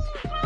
Bye.